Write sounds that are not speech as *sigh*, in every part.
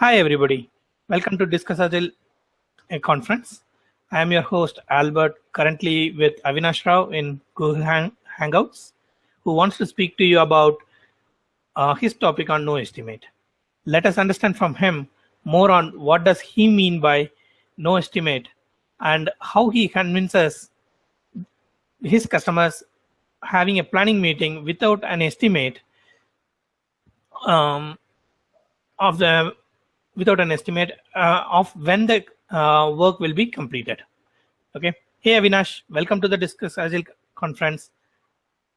Hi, everybody. Welcome to Discuss Agile conference. I am your host, Albert, currently with Avinash Rao in Google Hang Hangouts, who wants to speak to you about uh, his topic on no estimate. Let us understand from him more on what does he mean by no estimate and how he convinces his customers having a planning meeting without an estimate um, of the without an estimate uh, of when the uh, work will be completed. Okay. Hey, Avinash, welcome to the Discuss Agile conference.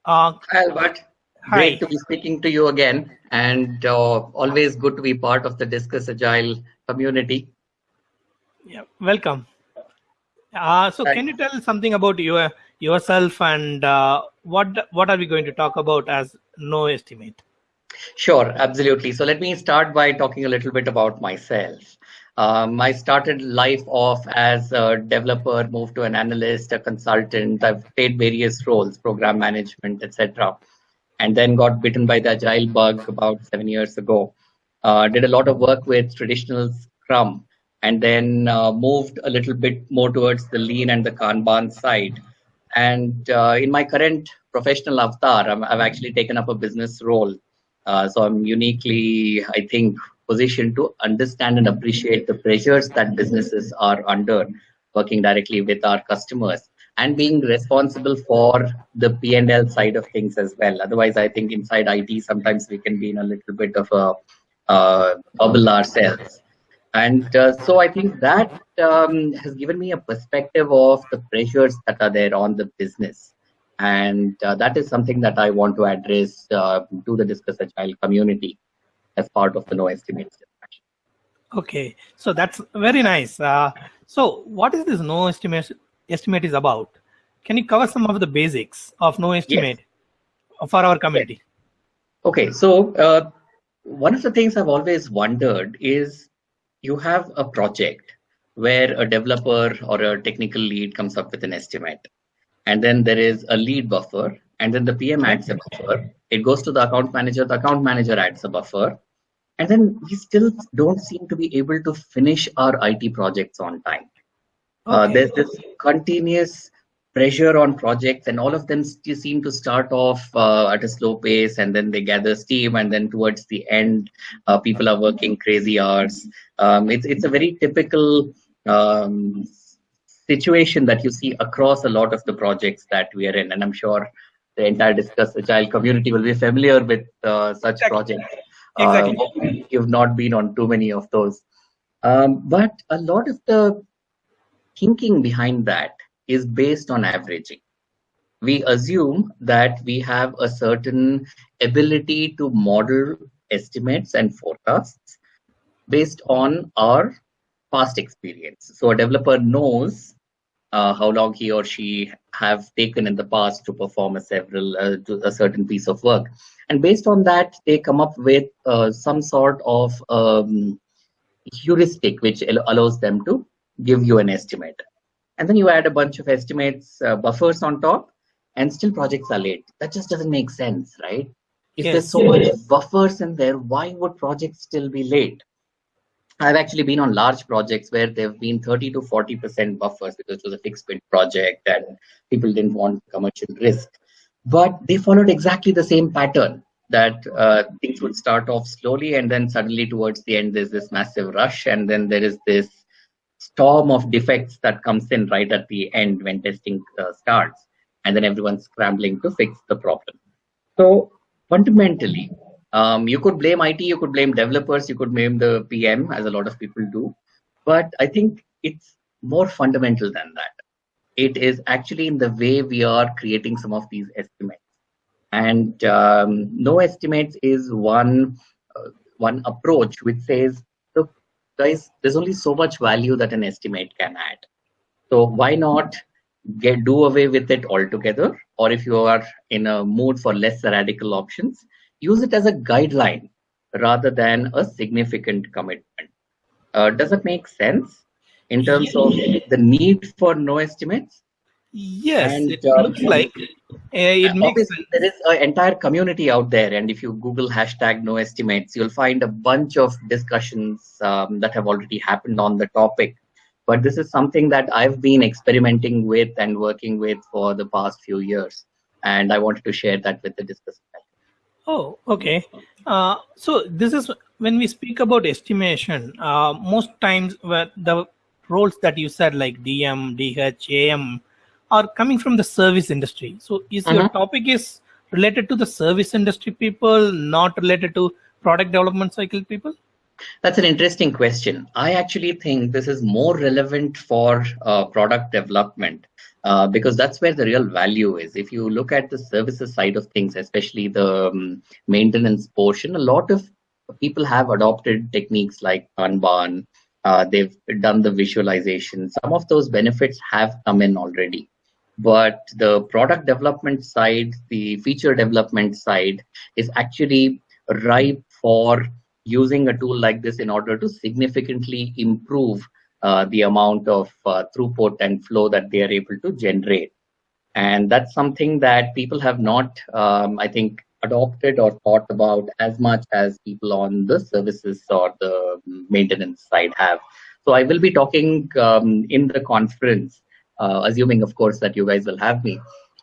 Uh, Hi, Albert. Hi. Great to be speaking to you again, and uh, always good to be part of the Discuss Agile community. Yeah, welcome. Uh, so, can you tell something about your yourself and uh, what what are we going to talk about as no estimate? Sure, absolutely. So let me start by talking a little bit about myself. Um, I started life off as a developer, moved to an analyst, a consultant. I've played various roles, program management, etc. And then got bitten by the agile bug about seven years ago. Uh, did a lot of work with traditional Scrum, and then uh, moved a little bit more towards the lean and the Kanban side. And uh, in my current professional avatar, i have actually taken up a business role so I'm uniquely, I think, positioned to understand and appreciate the pressures that businesses are under working directly with our customers and being responsible for the P&L side of things as well. Otherwise, I think inside IT, sometimes we can be in a little bit of a uh, bubble ourselves. And uh, so I think that um, has given me a perspective of the pressures that are there on the business and uh, that is something that I want to address uh, to the Discuss Agile community as part of the no estimates discussion. Okay, so that's very nice. Uh, so what is this no estimate estimate is about? Can you cover some of the basics of no estimate yes. for our community? Okay, so uh, one of the things I've always wondered is you have a project where a developer or a technical lead comes up with an estimate and then there is a lead buffer and then the pm adds a buffer. It goes to the account manager the account manager adds a buffer and then we still don't seem to be able to finish our it projects on time. Uh, okay. uh, there's this continuous pressure on projects and all of them seem to start off uh, at a slow pace and then they gather steam and then towards the end uh, people are working crazy hours. Um, it's, it's a very typical um, situation that you see across a lot of the projects that we are in. And I'm sure the entire Discuss Agile community will be familiar with uh, such exactly. projects. Exactly. Uh, you've not been on too many of those. Um, but a lot of the thinking behind that is based on averaging. We assume that we have a certain ability to model estimates and forecasts based on our past experience. So a developer knows uh, how long he or she have taken in the past to perform a several uh, a certain piece of work, and based on that, they come up with uh, some sort of um, heuristic which allows them to give you an estimate. And then you add a bunch of estimates uh, buffers on top, and still projects are late. That just doesn't make sense, right? If yes, there's so yes. much buffers in there, why would projects still be late? I've actually been on large projects where there have been 30 to 40% buffers because it was a fixed bid project and people didn't want commercial risk. But they followed exactly the same pattern that uh, things would start off slowly and then suddenly towards the end there's this massive rush and then there is this storm of defects that comes in right at the end when testing uh, starts and then everyone's scrambling to fix the problem. So fundamentally, um, you could blame IT, you could blame developers, you could blame the PM, as a lot of people do. But I think it's more fundamental than that. It is actually in the way we are creating some of these estimates. And um, no estimates is one uh, one approach which says, look, guys, there's only so much value that an estimate can add. So why not get do away with it altogether? Or if you are in a mood for less radical options, use it as a guideline rather than a significant commitment. Uh, does it make sense in terms of the need for no estimates? Yes, And it uh, looks like uh, it makes sense. there is an entire community out there, and if you Google hashtag no estimates, you'll find a bunch of discussions um, that have already happened on the topic. But this is something that I've been experimenting with and working with for the past few years, and I wanted to share that with the discussion. Oh, okay. Uh, so this is when we speak about estimation. Uh, most times, where the roles that you said, like DM, DH, AM, are coming from the service industry. So, is your Mhm. topic is related to the service industry people, not related to product development cycle people? That's an interesting question. I actually think this is more relevant for uh, product development uh, because that's where the real value is. If you look at the services side of things, especially the um, maintenance portion, a lot of people have adopted techniques like Kanban. Uh, they've done the visualization. Some of those benefits have come in already. But the product development side, the feature development side, is actually ripe for using a tool like this in order to significantly improve uh, the amount of uh, throughput and flow that they are able to generate. And that's something that people have not, um, I think, adopted or thought about as much as people on the services or the maintenance side have. So I will be talking um, in the conference, uh, assuming, of course, that you guys will have me,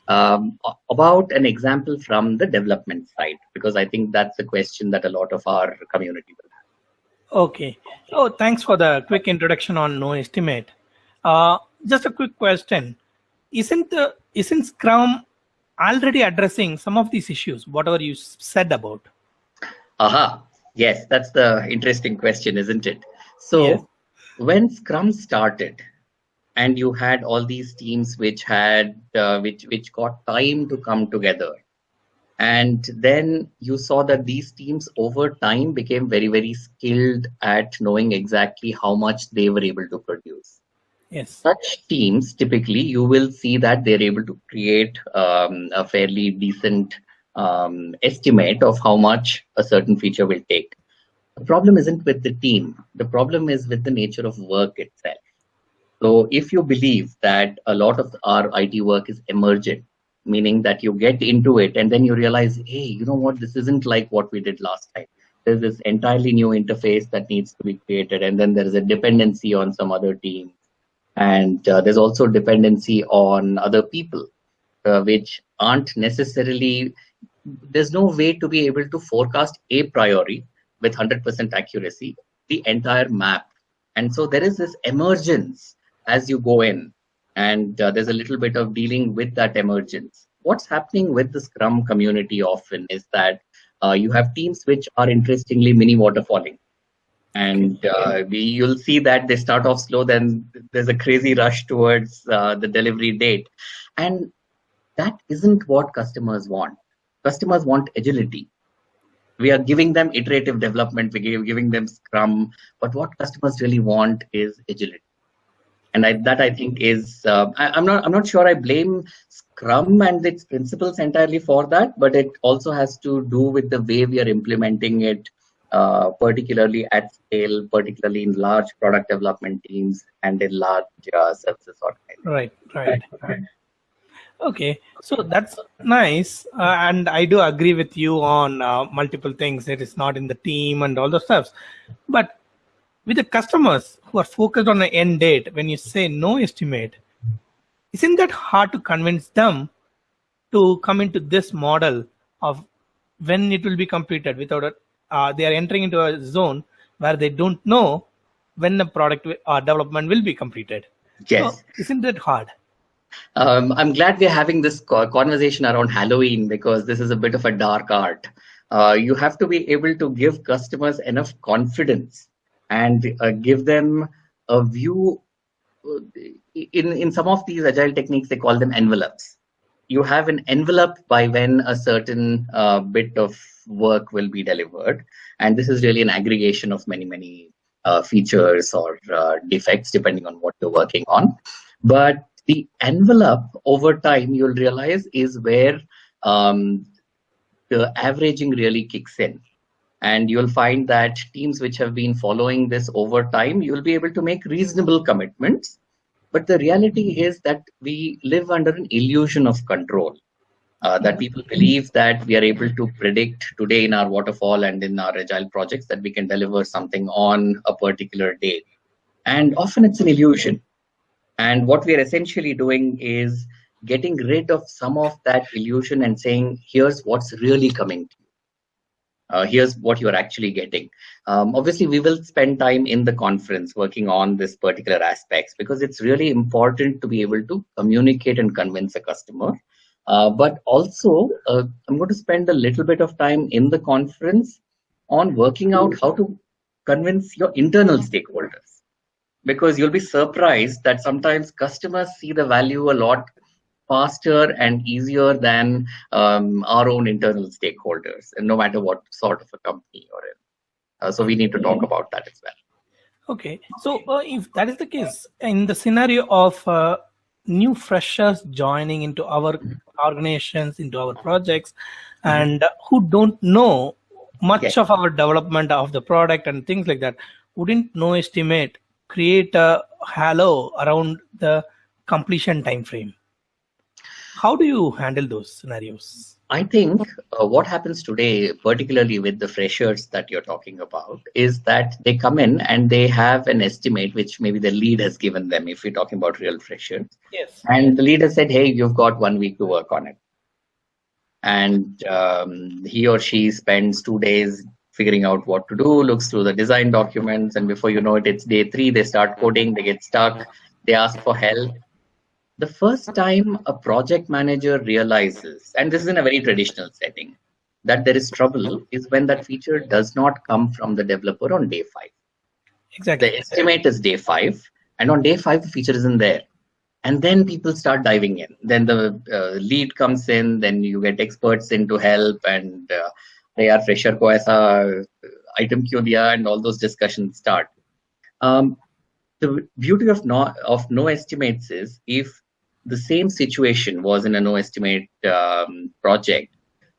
um, about an example from the development side, because I think that's a question that a lot of our community will have. Okay. Oh, thanks for the quick introduction on no estimate. Uh, just a quick question: Isn't the isn't Scrum already addressing some of these issues? Whatever you said about. Aha, yes, that's the interesting question, isn't it? So, Yes. when Scrum started, and you had all these teams which had uh, which which got time to come together, and then you saw that these teams over time became very very skilled at knowing exactly how much they were able to produce. Yes. such teams typically you will see that they're able to create um, a fairly decent um, estimate of how much a certain feature will take. The problem isn't with the team. The problem is with the nature of work itself so if you believe that a lot of our it work is emergent meaning that you get into it and then you realize hey you know what? This isn't like what we did last time. There's this entirely new interface that needs to be created and then there is a dependency on some other team. And uh, there's also dependency on other people uh, which aren't necessarily there's no way to be able to forecast a priori with 100% accuracy the entire map. And so there is this emergence as you go in and uh, there's a little bit of dealing with that emergence. What's happening with the scrum community often is that uh, you have teams which are interestingly mini waterfalling. And uh, we, you'll see that they start off slow then there's a crazy rush towards uh, the delivery date. And that isn't what customers want. Customers want agility. We are giving them iterative development we're giving them scrum but what customers really want is agility and I, that i think is uh, I, i'm not i'm not sure i blame scrum and its principles entirely for that but it also has to do with the way we are implementing it uh, particularly at scale, particularly in large product development teams and in large uh, services organizations. Right. Right. *laughs* right. Okay, so that's nice, uh, and I do agree with you on uh, multiple things. It is not in the team and all those stuff, but with the customers who are focused on the end date, when you say no estimate, isn't that hard to convince them to come into this model of when it will be completed without a, uh, they are entering into a zone where they don't know when the product wi- uh, development will be completed. Yes. So isn't that hard? Um, I'm glad we're having this conversation around Halloween because this is a bit of a dark art. Uh, you have to be able to give customers enough confidence and uh, give them a view. uh, In, in some of these agile techniques, they call them envelopes. You have an envelope by when a certain uh, bit of work will be delivered. And this is really an aggregation of many, many uh, features or uh, defects, depending on what you're working on. But the envelope over time you'll realize is where um, the averaging really kicks in and you'll find that teams which have been following this over time you'll be able to make reasonable commitments but the reality is that we live under an illusion of control. Uh, that people believe that we are able to predict today in our waterfall and in our agile projects that we can deliver something on a particular day. And often it's an illusion. And what we are essentially doing is getting rid of some of that illusion and saying, here's what's really coming. Uh, here's what you're actually getting. Um, obviously, we will spend time in the conference working on this particular aspects because it's really important to be able to communicate and convince a customer uh, but also, uh, I'm going to spend a little bit of time in the conference on working out how to convince your internal stakeholders. Because you'll be surprised that sometimes customers see the value a lot faster and easier than um, our own internal stakeholders, and no matter what sort of a company you're in. Uh, so we need to talk about that as well. Okay, so uh, if that is the case, in the scenario of uh, new freshers joining into our organizations, into our projects, mm-hmm. and who don't know much of our development of the product and things like that, wouldn't no estimate create a halo around the completion time frame? How do you handle those scenarios? I think uh, what happens today, particularly with the freshers that you're talking about, is that they come in and they have an estimate which maybe the lead has given them, if you're talking about real freshers. Yes. And the leader said, hey, you've got one week to work on it. And um, he or she spends two days figuring out what to do, looks through the design documents, and before you know it, it's day three, they start coding, they get stuck, they ask for help the first time a project manager realizes, and this is in a very traditional setting, that there is trouble is when that feature does not come from the developer on day five. Exactly. The estimate is day five, and on day five, the feature isn't there. And then people start diving in. Then the uh, lead comes in, then you get experts in to help, and uh, they are fresher ko aisa item kyun diya, and all those discussions start. Um, the beauty of no, of no estimates is if the same situation was in a no estimate um, project,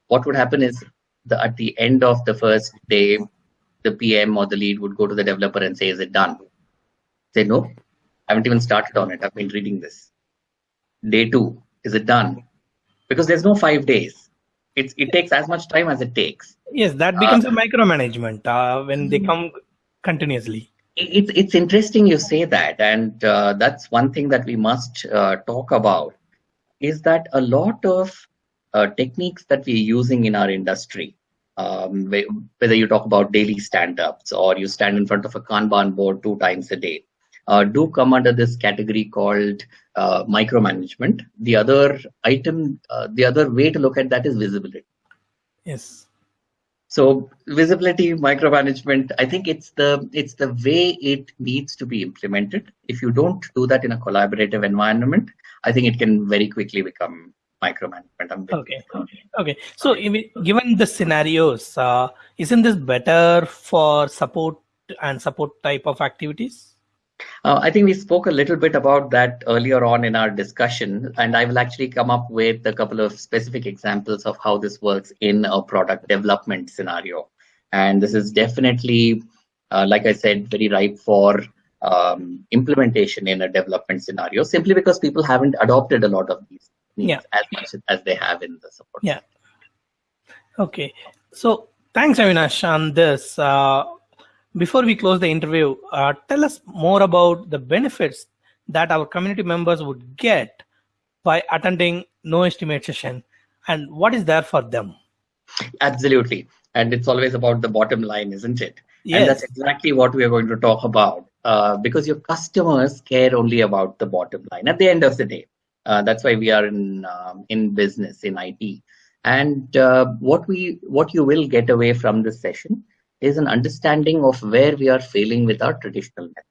what would happen is the, at the end of the first day, the PM or the lead would go to the developer and say, is it done? Say, no, I haven't even started on it. I've been reading this. Day two, is it done? Because there's no five days. It's, it takes as much time as it takes. Yes, that becomes uh, a micromanagement uh, when they come continuously it's it's interesting you say that, and uh, that's one thing that we must uh, talk about. Is that a lot of uh, techniques that we're using in our industry, um, whether you talk about daily stand-ups or you stand in front of a Kanban board two times a day, uh, do come under this category called uh, micromanagement. The other item, uh, the other way to look at that is visibility. Yes so visibility micromanagement i think it's the it's the way it needs to be implemented. If you don't do that in a collaborative environment i think it can very quickly become micromanagement. Okay okay so given the scenarios uh, isn't this better for support and support type of activities uh, I think we spoke a little bit about that earlier on in our discussion, and I will actually come up with a couple of specific examples of how this works in a product development scenario. And this is definitely, uh, like I said, very ripe for um, implementation in a development scenario, simply because people haven't adopted a lot of these yeah. as much as they have in the support. Yeah. Okay. So thanks, Avinash, on this. Uh, before we close the interview, uh, tell us more about the benefits that our community members would get by attending no estimate session and what is there for them. Absolutely. And it's always about the bottom line, isn't it? Yes. And that's exactly what we are going to talk about uh, because your customers care only about the bottom line at the end of the day. Uh, that's why we are in um, in business in IT. And uh, what we what you will get away from this session is an understanding of where we are failing with our traditional methods.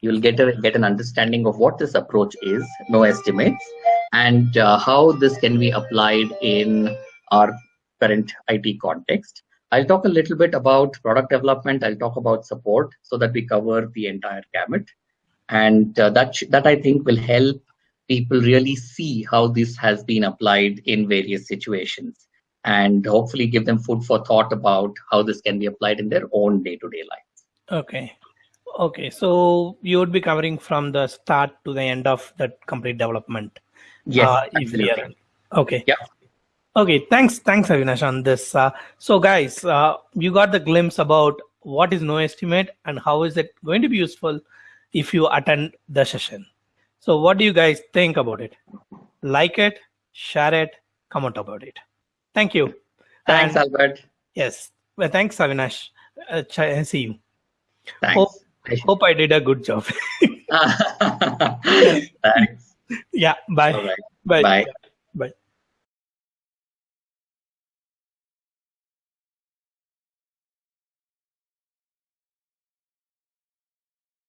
You'll get a, get an understanding of what this approach is, no estimates, and uh, how this can be applied in our current IT context. I'll talk a little bit about product development. I'll talk about support so that we cover the entire gamut. And uh, that, that I think will help people really see how this has been applied in various situations and hopefully give them food for thought about how this can be applied in their own day-to-day lives. Okay. Okay, so you would be covering from the start to the end of that complete development. Yes, uh, if we are- Okay. Yeah. Okay. Thanks. Thanks, Avinash, on this. Uh, so, guys, uh, you got the glimpse about what is no estimate and how is it going to be useful if you attend the session. So, what do you guys think about it? Like it, share it, comment about it. Thank you. Thanks, And- Albert. Yes. Well, thanks, Avinash. Uh, see you. Thanks. Hope I did a good job. *laughs* *laughs* Thanks. yeah. Bye. All right. Bye. Bye. Bye.